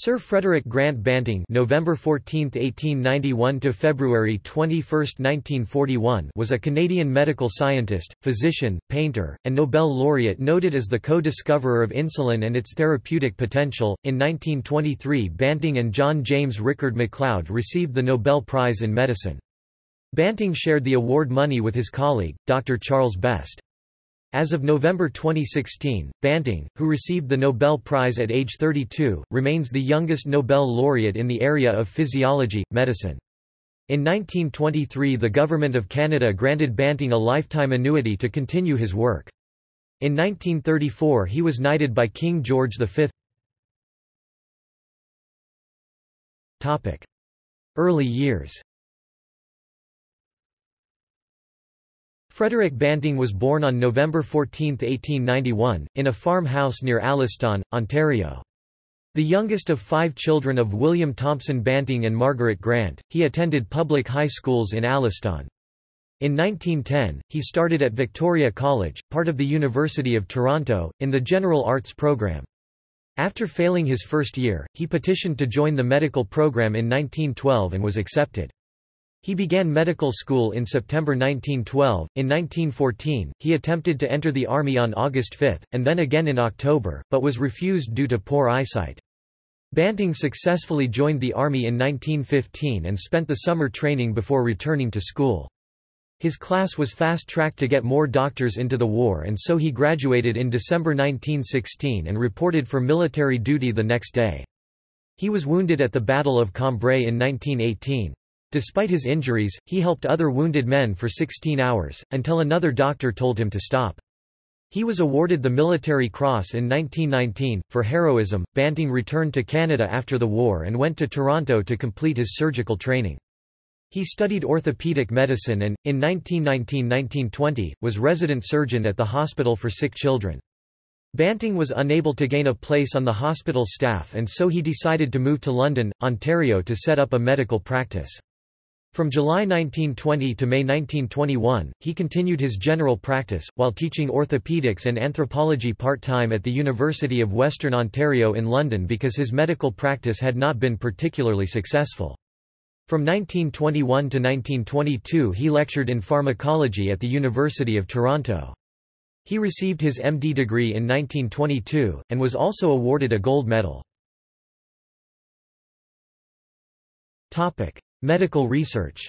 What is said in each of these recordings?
Sir Frederick Grant Banting November 14, 1891 to February 21, 1941 was a Canadian medical scientist, physician, painter, and Nobel laureate noted as the co-discoverer of insulin and its therapeutic potential. In 1923 Banting and John James Rickard MacLeod received the Nobel Prize in Medicine. Banting shared the award money with his colleague, Dr. Charles Best. As of November 2016, Banting, who received the Nobel Prize at age 32, remains the youngest Nobel laureate in the area of physiology, medicine. In 1923 the Government of Canada granted Banting a lifetime annuity to continue his work. In 1934 he was knighted by King George V. Early years Frederick Banting was born on November 14, 1891, in a farmhouse near Alliston, Ontario. The youngest of five children of William Thompson Banting and Margaret Grant, he attended public high schools in Alliston. In 1910, he started at Victoria College, part of the University of Toronto, in the General Arts program. After failing his first year, he petitioned to join the medical program in 1912 and was accepted. He began medical school in September 1912. In 1914, he attempted to enter the army on August 5, and then again in October, but was refused due to poor eyesight. Banting successfully joined the army in 1915 and spent the summer training before returning to school. His class was fast-tracked to get more doctors into the war and so he graduated in December 1916 and reported for military duty the next day. He was wounded at the Battle of Cambrai in 1918. Despite his injuries, he helped other wounded men for 16 hours, until another doctor told him to stop. He was awarded the Military Cross in 1919. For heroism, Banting returned to Canada after the war and went to Toronto to complete his surgical training. He studied orthopedic medicine and, in 1919–1920, was resident surgeon at the Hospital for Sick Children. Banting was unable to gain a place on the hospital staff and so he decided to move to London, Ontario to set up a medical practice. From July 1920 to May 1921, he continued his general practice, while teaching orthopaedics and anthropology part-time at the University of Western Ontario in London because his medical practice had not been particularly successful. From 1921 to 1922 he lectured in pharmacology at the University of Toronto. He received his MD degree in 1922, and was also awarded a gold medal. Medical research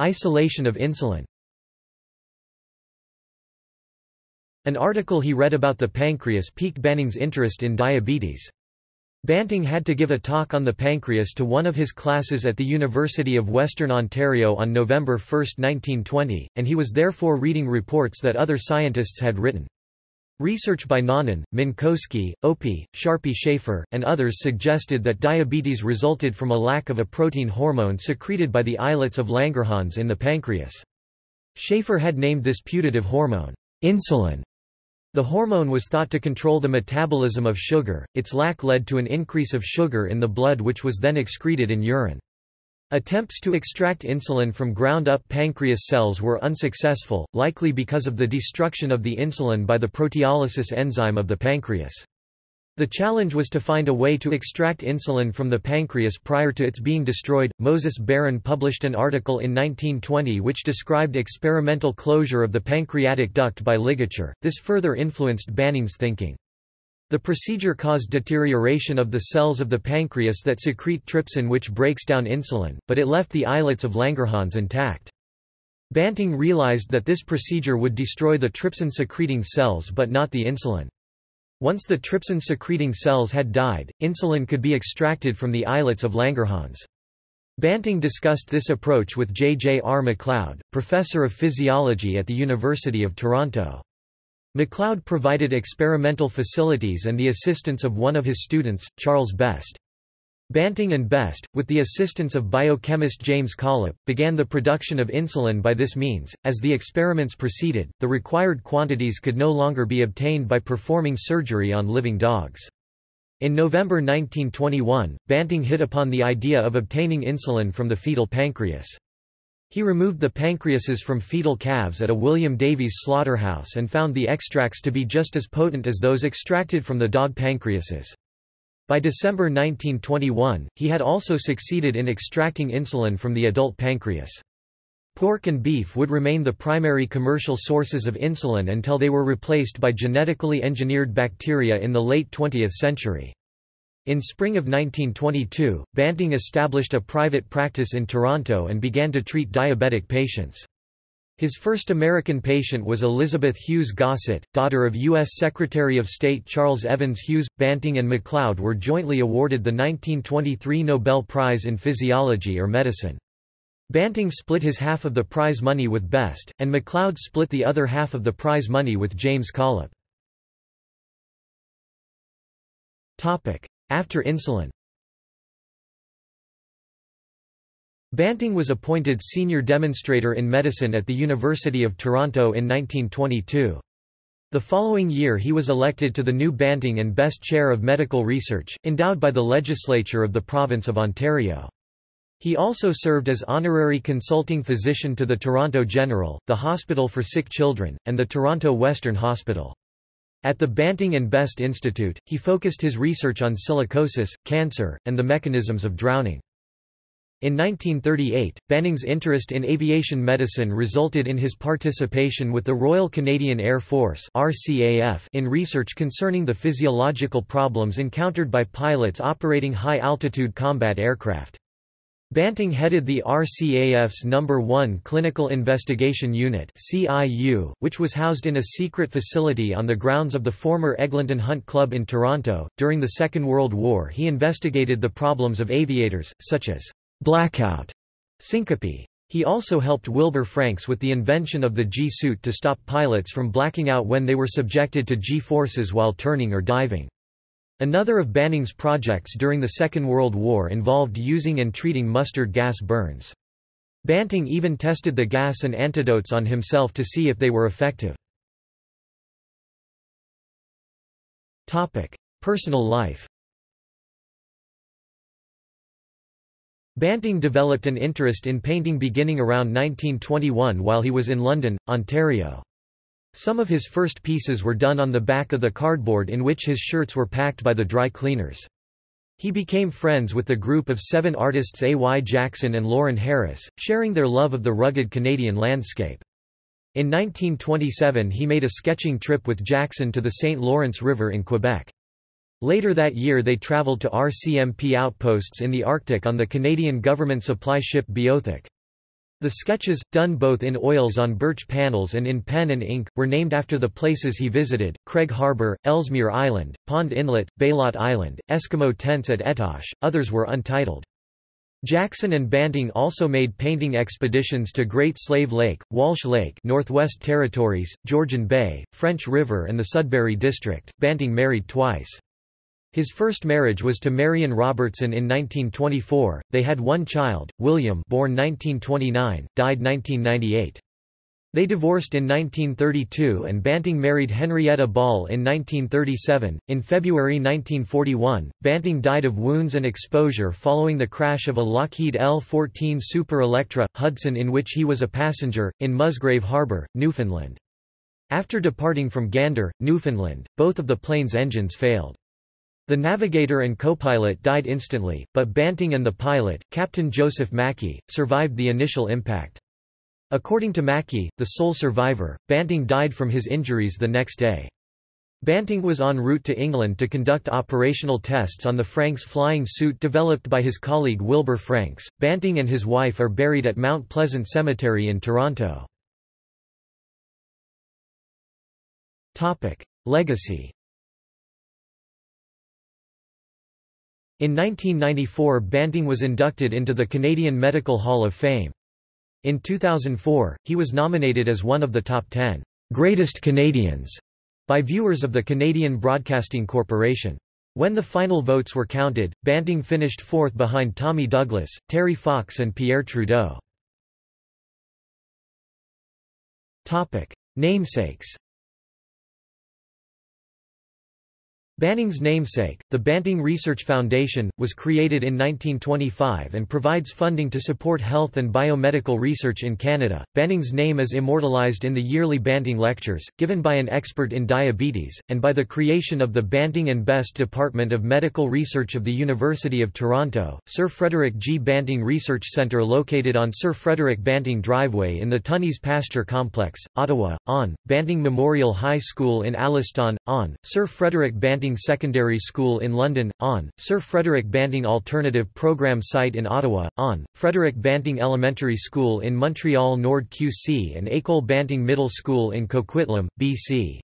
Isolation of insulin An article he read about the pancreas piqued Banting's interest in diabetes. Banting had to give a talk on the pancreas to one of his classes at the University of Western Ontario on November 1, 1920, and he was therefore reading reports that other scientists had written. Research by Naunyn, Minkowski, Opie, Sharpe Schaefer, and others suggested that diabetes resulted from a lack of a protein hormone secreted by the islets of Langerhans in the pancreas. Schaefer had named this putative hormone, insulin. The hormone was thought to control the metabolism of sugar, its lack led to an increase of sugar in the blood which was then excreted in urine. Attempts to extract insulin from ground-up pancreas cells were unsuccessful, likely because of the destruction of the insulin by the proteolysis enzyme of the pancreas. The challenge was to find a way to extract insulin from the pancreas prior to its being destroyed. Moses Barron published an article in 1920 which described experimental closure of the pancreatic duct by ligature. This further influenced Banting's thinking. The procedure caused deterioration of the cells of the pancreas that secrete trypsin which breaks down insulin, but it left the islets of Langerhans intact. Banting realized that this procedure would destroy the trypsin-secreting cells but not the insulin. Once the trypsin-secreting cells had died, insulin could be extracted from the islets of Langerhans. Banting discussed this approach with J. J. R. MacLeod, professor of physiology at the University of Toronto. MacLeod provided experimental facilities and the assistance of one of his students, Charles Best. Banting and Best, with the assistance of biochemist James Collip, began the production of insulin by this means. As the experiments proceeded, the required quantities could no longer be obtained by performing surgery on living dogs. In November 1921, Banting hit upon the idea of obtaining insulin from the fetal pancreas. He removed the pancreases from fetal calves at a William Davies slaughterhouse and found the extracts to be just as potent as those extracted from the dog pancreases. By December 1921, he had also succeeded in extracting insulin from the adult pancreas. Pork and beef would remain the primary commercial sources of insulin until they were replaced by genetically engineered bacteria in the late 20th century. In spring of 1922, Banting established a private practice in Toronto and began to treat diabetic patients. His first American patient was Elizabeth Hughes Gossett, daughter of U.S. Secretary of State Charles Evans Hughes. Banting and MacLeod were jointly awarded the 1923 Nobel Prize in Physiology or Medicine. Banting split his half of the prize money with Best, and MacLeod split the other half of the prize money with James Collip. After insulin Banting was appointed senior demonstrator in medicine at the University of Toronto in 1922. The following year he was elected to the new Banting and Best Chair of Medical Research, endowed by the legislature of the province of Ontario. He also served as honorary consulting physician to the Toronto General, the Hospital for Sick Children, and the Toronto Western Hospital. At the Banting and Best Institute, he focused his research on silicosis, cancer, and the mechanisms of drowning. In 1938, Banting's interest in aviation medicine resulted in his participation with the Royal Canadian Air Force RCAF in research concerning the physiological problems encountered by pilots operating high-altitude combat aircraft. Banting headed the RCAF's No. 1 Clinical Investigation Unit which was housed in a secret facility on the grounds of the former Eglinton Hunt Club in Toronto. During the Second World War he investigated the problems of aviators, such as blackout, syncope. He also helped Wilbur Franks with the invention of the G-suit to stop pilots from blacking out when they were subjected to G-forces while turning or diving. Another of Banting's projects during the Second World War involved using and treating mustard gas burns. Banting even tested the gas and antidotes on himself to see if they were effective. Personal life Banting developed an interest in painting beginning around 1921 while he was in London, Ontario. Some of his first pieces were done on the back of the cardboard in which his shirts were packed by the dry cleaners. He became friends with the group of seven artists A. Y. Jackson and Lawren Harris, sharing their love of the rugged Canadian landscape. In 1927 he made a sketching trip with Jackson to the St. Lawrence River in Quebec. Later that year they travelled to RCMP outposts in the Arctic on the Canadian government supply ship Beothuk. The sketches, done both in oils on birch panels and in pen and ink, were named after the places he visited, Craig Harbour, Ellesmere Island, Pond Inlet, Bylot Island, Eskimo tents at Etoshe, others were untitled. Jackson and Banting also made painting expeditions to Great Slave Lake, Walsh Lake Northwest Territories, Georgian Bay, French River and the Sudbury District. Banting married twice. His first marriage was to Marion Robertson in 1924. They had one child, William, born 1929, died 1998. They divorced in 1932 and Banting married Henrietta Ball in 1937. In February 1941, Banting died of wounds and exposure following the crash of a Lockheed L-14 Super Electra, Hudson in which he was a passenger, in Musgrave Harbour, Newfoundland. After departing from Gander, Newfoundland, both of the plane's engines failed. The navigator and co-pilot died instantly, but Banting and the pilot, Captain Joseph Mackey, survived the initial impact. According to Mackey, the sole survivor, Banting died from his injuries the next day. Banting was en route to England to conduct operational tests on the Franks flying suit developed by his colleague Wilbur Franks. Banting and his wife are buried at Mount Pleasant Cemetery in Toronto. Topic: Legacy In 1994 Banting was inducted into the Canadian Medical Hall of Fame. In 2004, he was nominated as one of the top 10 greatest Canadians by viewers of the Canadian Broadcasting Corporation. When the final votes were counted, Banting finished fourth behind Tommy Douglas, Terry Fox and Pierre Trudeau. Namesakes Banting's namesake, the Banting Research Foundation, was created in 1925 and provides funding to support health and biomedical research in Canada. Banting's name is immortalized in the yearly Banting Lectures, given by an expert in diabetes, and by the creation of the Banting and Best Department of Medical Research of the University of Toronto, Sir Frederick G. Banting Research Centre located on Sir Frederick Banting Driveway in the Tunney's Pasture Complex, Ottawa, on, Banting Memorial High School in Alliston, on, Sir Frederick Banting Banting Secondary School in London, on, Sir Frederick Banting Alternative Programme Site in Ottawa, on, Frederick Banting Elementary School in Montreal Nord QC and École Banting Middle School in Coquitlam, BC.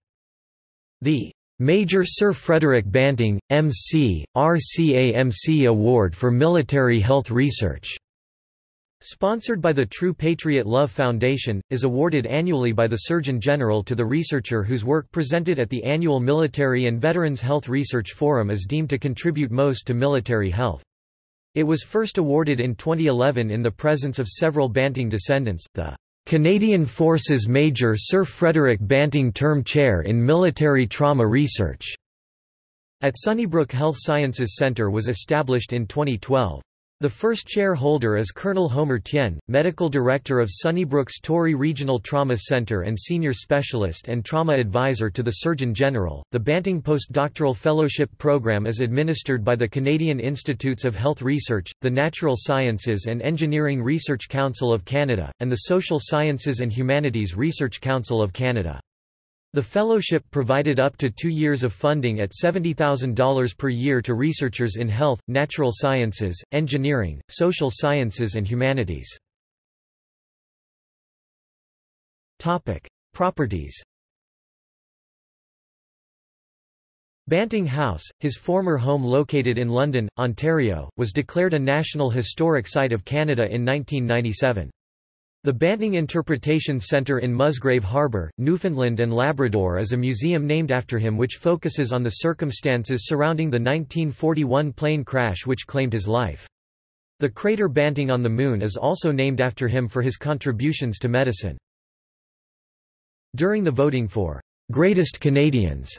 The Major Sir Frederick Banting, M.C., RCAMC Award for Military Health Research Sponsored by the True Patriot Love Foundation, is awarded annually by the Surgeon General to the researcher whose work presented at the annual Military and Veterans Health Research Forum is deemed to contribute most to military health. It was first awarded in 2011 in the presence of several Banting descendants, the Canadian Forces Major Sir Frederick Banting Term Chair in Military Trauma Research, at Sunnybrook Health Sciences Centre was established in 2012. The first chair holder is Colonel Homer Tien, Medical Director of Sunnybrook's Tory Regional Trauma Center and Senior Specialist and Trauma Advisor to the Surgeon General. The Banting Postdoctoral Fellowship Program is administered by the Canadian Institutes of Health Research, the Natural Sciences and Engineering Research Council of Canada, and the Social Sciences and Humanities Research Council of Canada. The fellowship provided up to two years of funding at $70,000 per year to researchers in health, natural sciences, engineering, social sciences and humanities. Properties Banting House, his former home located in London, Ontario, was declared a National Historic Site of Canada in 1997. The Banting Interpretation Centre in Musgrave Harbour, Newfoundland and Labrador is a museum named after him which focuses on the circumstances surrounding the 1941 plane crash which claimed his life. The crater Banting on the Moon is also named after him for his contributions to medicine. During the voting for Greatest Canadians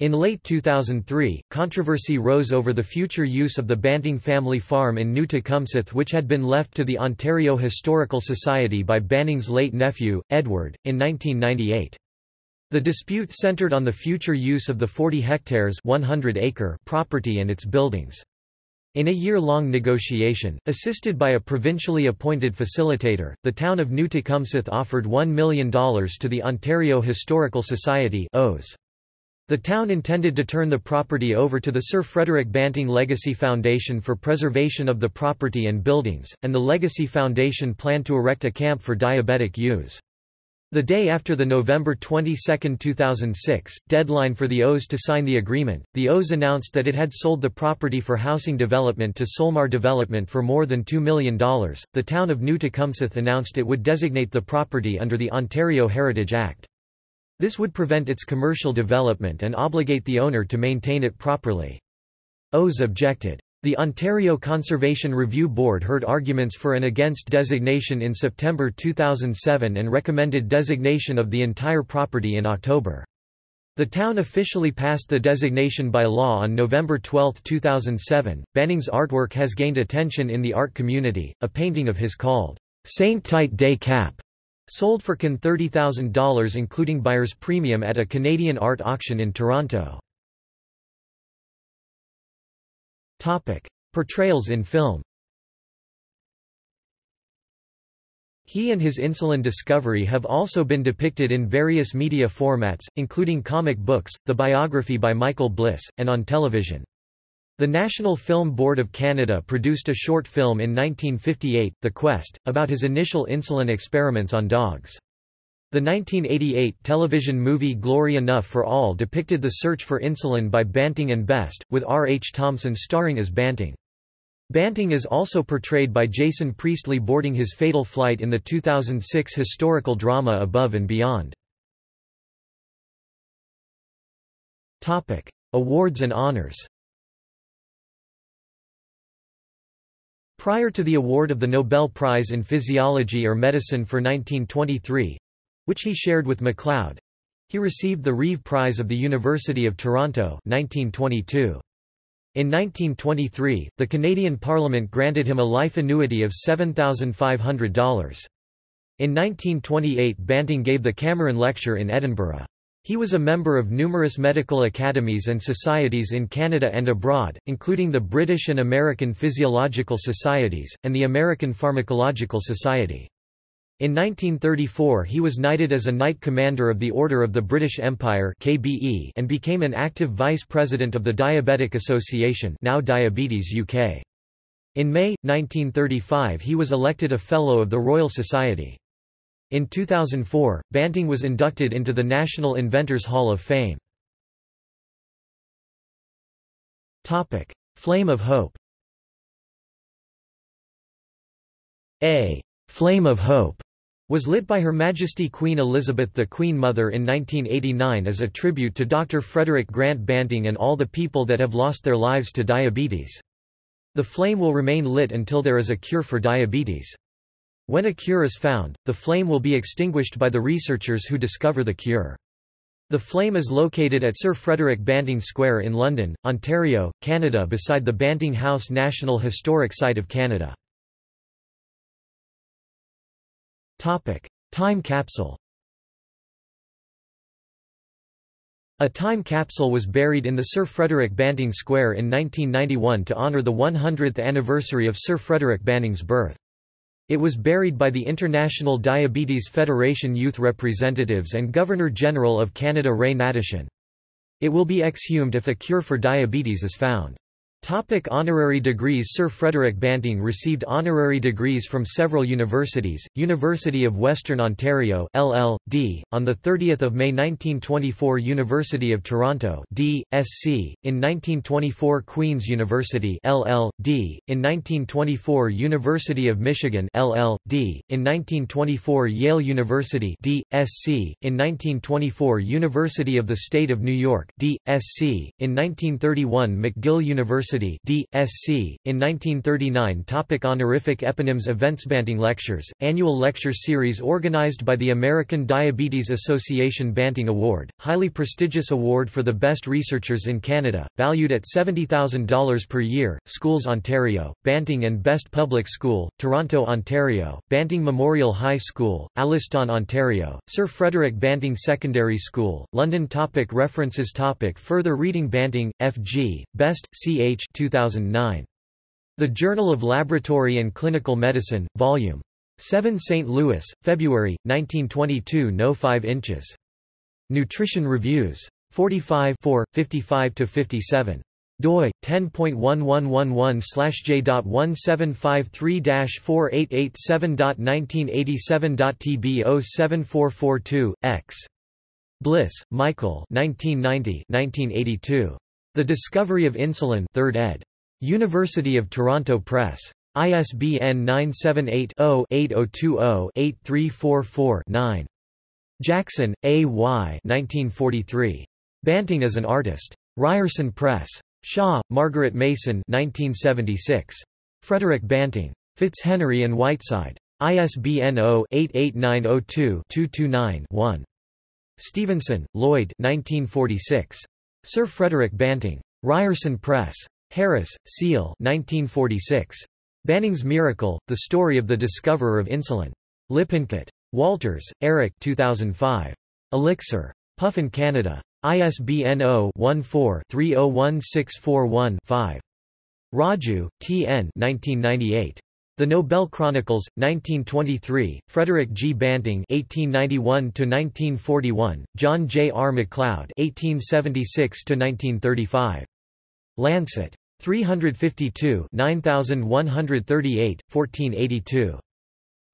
in late 2003, controversy rose over the future use of the Banting family farm in New Tecumseth which had been left to the Ontario Historical Society by Banting's late nephew, Edward, in 1998. The dispute centred on the future use of the 40 hectares 100 acre property and its buildings. In a year-long negotiation, assisted by a provincially appointed facilitator, the town of New Tecumseth offered $1 million to the Ontario Historical Society OHS. The town intended to turn the property over to the Sir Frederick Banting Legacy Foundation for preservation of the property and buildings, and the Legacy Foundation planned to erect a camp for diabetic use. The day after the November 22, 2006, deadline for the OHS to sign the agreement, the OHS announced that it had sold the property for housing development to Solmar Development for more than $2 million. The town of New Tecumseth announced it would designate the property under the Ontario Heritage Act. This would prevent its commercial development and obligate the owner to maintain it properly. OHS objected. The Ontario Conservation Review Board heard arguments for and against designation in September 2007 and recommended designation of the entire property in October. The town officially passed the designation by law on November 12, 2007. Banting's artwork has gained attention in the art community. A painting of his called Saint Tite des Caps Sold for CAN $30,000 including buyer's premium at a Canadian art auction in Toronto. Portrayals in film He and his insulin discovery have also been depicted in various media formats, including comic books, the biography by Michael Bliss, and on television. The National Film Board of Canada produced a short film in 1958, The Quest, about his initial insulin experiments on dogs. The 1988 television movie Glory Enough for All depicted the search for insulin by Banting and Best, with R. H. Thompson starring as Banting. Banting is also portrayed by Jason Priestley boarding his fatal flight in the 2006 historical drama Above and Beyond. Awards and honors Prior to the award of the Nobel Prize in Physiology or Medicine for 1923 which he shared with MacLeod He received the Reeve Prize of the University of Toronto 1922. In 1923, the Canadian Parliament granted him a life annuity of $7,500. In 1928 Banting gave the Cameron Lecture in Edinburgh. He was a member of numerous medical academies and societies in Canada and abroad, including the British and American Physiological Societies, and the American Pharmacological Society. In 1934 he was knighted as a Knight Commander of the Order of the British Empire KBE and became an active Vice President of the Diabetic Association now Diabetes UK. In May, 1935 he was elected a Fellow of the Royal Society. In 2004, Banting was inducted into the National Inventors Hall of Fame. Topic: Flame of Hope A «Flame of Hope» was lit by Her Majesty Queen Elizabeth the Queen Mother in 1989 as a tribute to Dr. Frederick Grant Banting and all the people that have lost their lives to diabetes. The flame will remain lit until there is a cure for diabetes. When a cure is found, the flame will be extinguished by the researchers who discover the cure. The flame is located at Sir Frederick Banting Square in London, Ontario, Canada beside the Banting House National Historic Site of Canada. Topic: Time capsule. A time capsule was buried in the Sir Frederick Banting Square in 1991 to honour the 100th anniversary of Sir Frederick Banting's birth. It was buried by the International Diabetes Federation youth representatives and Governor-General of Canada Ray Hnatyshyn. It will be exhumed if a cure for diabetes is found. Topic honorary degrees Sir Frederick Banting received honorary degrees from several universities, University of Western Ontario LL.D., on 30 May 1924 University of Toronto D.Sc., in 1924 Queen's University LL.D., in 1924 University of Michigan LL.D., in 1924 Yale University D.Sc., in 1924 University of the State of New York D.Sc., in 1931 McGill University University D.Sc. In 1939 Topic Honorific eponyms Events Banting Lectures, annual lecture series organized by the American Diabetes Association Banting Award, highly prestigious award for the best researchers in Canada, valued at $70,000 per year, Schools Ontario, Banting and Best Public School, Toronto, Ontario, Banting Memorial High School, Alliston, Ontario, Sir Frederick Banting Secondary School, London Topic References Topic Further reading Banting, F.G., Best, C.H. 2009. The Journal of Laboratory and Clinical Medicine, Vol. 7 St. Louis, February, 1922 No 5 inches. Nutrition Reviews. 45 55–57 doi 10.1111/j.1753-4887.1987.tb 07442 x Bliss, Michael 1990 1982 the Discovery of Insulin 3rd ed. University of Toronto Press. ISBN 978-0-8020-8344-9. Jackson, A. Y. 1943. Banting as an Artist. Ryerson Press. Shaw, Margaret Mason 1976. Frederick Banting. Fitzhenry and Whiteside. ISBN 0-88902-229-1. Stevenson, Lloyd 1946. Sir Frederick Banting. Ryerson Press. Harris, Seal 1946. Banting's Miracle, The Story of the Discoverer of Insulin. Lippincott. Walters, Eric 2005. Elixir. Puffin Canada. ISBN 0-14-301641-5. Raju, T. N. 1998. The Nobel Chronicles, 1923, Frederick G. Banting (1891–1941), John J. R. MacLeod (1876–1935). Lancet. 352 9138, 1482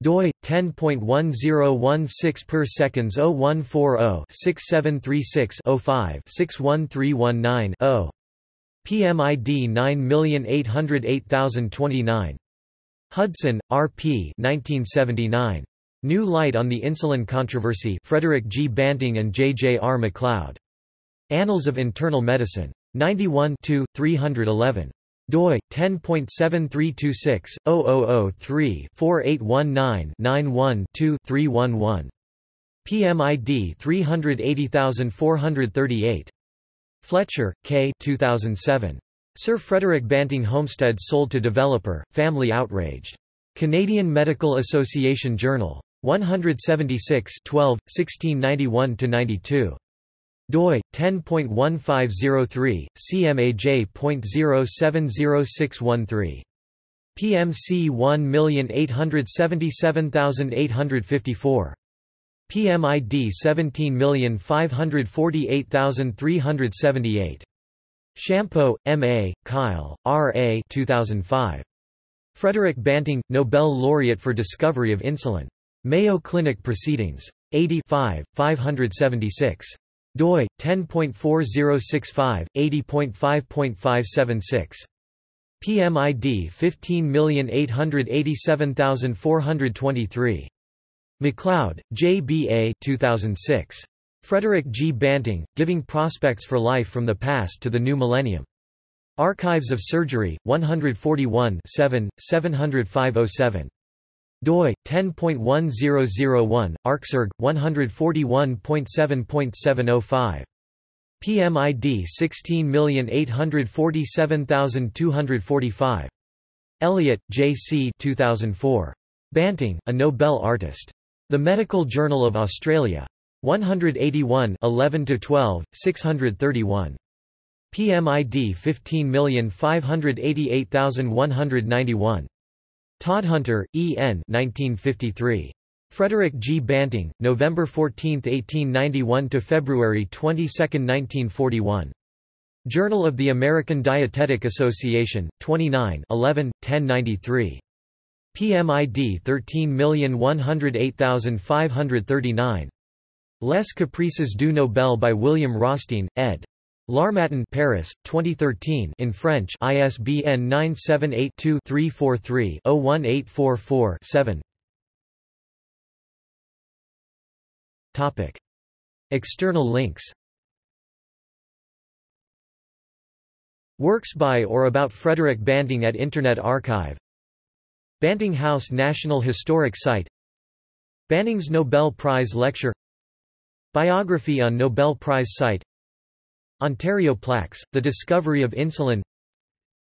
doi 10.1016 per seconds 0140 6736 05 61319 0 PMID 9808029 Hudson, R. P. 1979. New Light on the Insulin Controversy Frederick G. Banting and J. J. R. MacLeod. Annals of Internal Medicine. 91 311 doi 10.7326/0003-4819-91-2-311 PMID 380438. Fletcher, K. 2007. Sir Frederick Banting Homestead sold to developer, family outraged. Canadian Medical Association Journal. 176 12, 1691–92 doi 10.1503 cmaj.070613 PMC 1877854 PMID 17548378 Champeau, M. A., Kyle, R. A. 2005. Frederick Banting, Nobel laureate for discovery of insulin. Mayo Clinic Proceedings. 85, 576 doi 10.4065 80.5.576 PMID 15887423 McLeod, J. B. A. 2006. Frederick G. Banting, Giving Prospects for Life from the Past to the New Millennium. Archives of Surgery, 141 7, 70507 doi 10.1001 arcsurg 141.7.705 PMID 16847245 Elliott, J. C. 2004. Banting, a Nobel artist. The Medical Journal of Australia. 181 11 to 12 631. PMID 15588191. Todhunter, E. N. 1953. Frederick G. Banting, November 14, 1891 to February 22, 1941. Journal of the American Dietetic Association, 29 11, 1093. PMID 13108539. Les Caprices du Nobel by William Rothstein, ed. L'Harmattan Paris, 2013 in French ISBN 978-2-343-01844-7 External links. Works by or about Frederick Banting at Internet Archive. Banting House National Historic Site. Banting's Nobel Prize Lecture Biography on Nobel Prize site. Ontario Plaques, The Discovery of Insulin.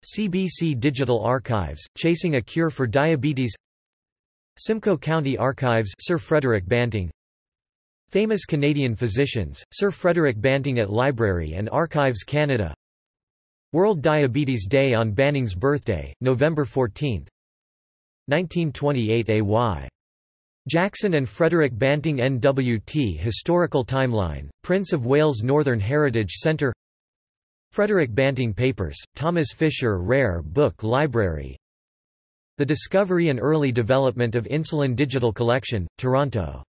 CBC Digital Archives, Chasing a Cure for Diabetes. Simcoe County Archives Sir Frederick Banting. Famous Canadian Physicians, Sir Frederick Banting at Library and Archives Canada. World Diabetes Day on Banting's birthday, November 14 1928 AY Jackson and Frederick Banting NWT Historical Timeline, Prince of Wales Northern Heritage Centre Frederick Banting Papers, Thomas Fisher Rare Book Library The Discovery and Early Development of Insulin Digital Collection, Toronto